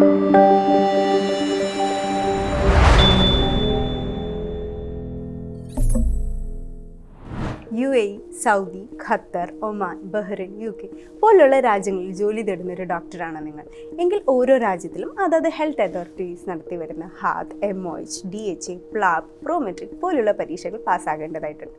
Thank you. U A Saudi Qatar Oman Bahrain U K പോലുള്ള രാജ്യങ്ങളിൽ ജോലി തേടുന്ന ഒരു ഡോക്ടറാണ് നിങ്ങൾ. എങ്കിൽ ഓരോ രാജ്യത്തിലും അതാത് ഹെൽത്ത് അതോറിറ്റീസ് നടത്തി വരുന്ന HAAD M O H D H A PLAB Prometric പോലുള്ള പരീക്ഷകൾ പാസ്സാകേണ്ടതായിട്ടുണ്ട്.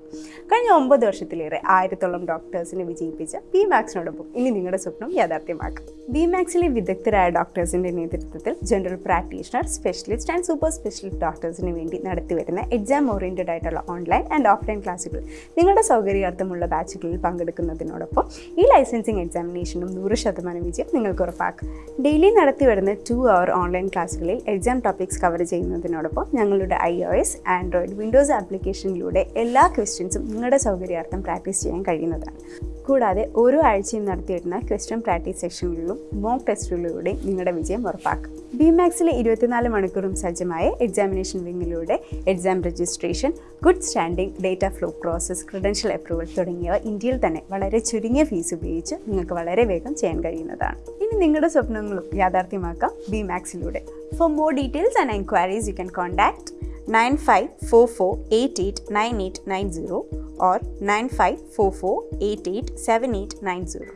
കഴിഞ്ഞ ഒമ്പത് വർഷത്തിലേറെ ആയിരത്തോളം ഡോക്ടേഴ്സിനെ വിജയിപ്പിച്ച ബി മാക്സിനോടൊപ്പം ഇനി നിങ്ങളുടെ സ്വപ്നം യാഥാർത്ഥ്യമാക്കാം. ബി മാക്സിലെ വിദഗ്ധരായ ഡോക്ടേഴ്സിന്റെ നേതൃത്വത്തിൽ general practitioner specialist and super specialist ഡോക്ടേഴ്സിന് വേണ്ടി നടത്തിവരുന്ന എക്സാം ഓറിയന്റഡ് ആയിട്ടുള്ള ഓൺലൈൻ ആൻഡ് ഓഫ്ലൈൻ ക്ലാസ്സുകൾ നിങ്ങളുടെ സൗകര്യാർത്ഥമുള്ള ബാച്ചുകളിൽ പങ്കെടുക്കുന്നതിനോടൊപ്പം ഈ ലൈസൻസിങ് എക്സാമിനേഷനും നൂറ് ശതമാനം വിജയം നിങ്ങൾക്ക് ഉറപ്പാക്കും. ഡെയിലി നടത്തി വരുന്ന ടു അവർ ഓൺലൈൻ ക്ലാസ്സുകളിൽ എക്സാം ടോപ്പിക്സ് കവർ ചെയ്യുന്നതിനോടൊപ്പം ഞങ്ങളുടെ I O S Android Windows ആപ്ലിക്കേഷനിലൂടെ എല്ലാ ക്വസ്റ്റ്യൻസും നിങ്ങളുടെ സൗകര്യാർത്ഥം പ്രാക്ടീസ് ചെയ്യാൻ കഴിയുന്നതാണ്. കൂടാതെ ഓരോ ആഴ്ചയും നടത്തിയിരുന്ന ക്വസ്റ്റ്യൻ പ്രാക്ടീസ് സെഷനുകളിലും മോക്ക് ടെസ്റ്റുകളിലൂടെ നിങ്ങളുടെ വിജയം ഉറപ്പാക്കും. ബി മാക്സിലെ ഇരുപത്തിനാല് മണിക്കൂറും സജ്ജമായ examination വിങ്ങിലൂടെ exam registration good standing data flow process credential approval തുടങ്ങിയവ ഇന്ത്യയിൽ തന്നെ വളരെ ചുരുങ്ങിയ ഫീസ് ഉപയോഗിച്ച് നിങ്ങൾക്ക് വളരെ വേഗം ചെയ്യാൻ കഴിയുന്നതാണ്. ഇനി നിങ്ങളുടെ സ്വപ്നങ്ങളും യാഥാർത്ഥ്യമാക്കാം B മാക്സിലൂടെ for more details and enquiries you can contact nine five four four eight eight nine eight nine zero or nine five four four eight eight seven eight nine zero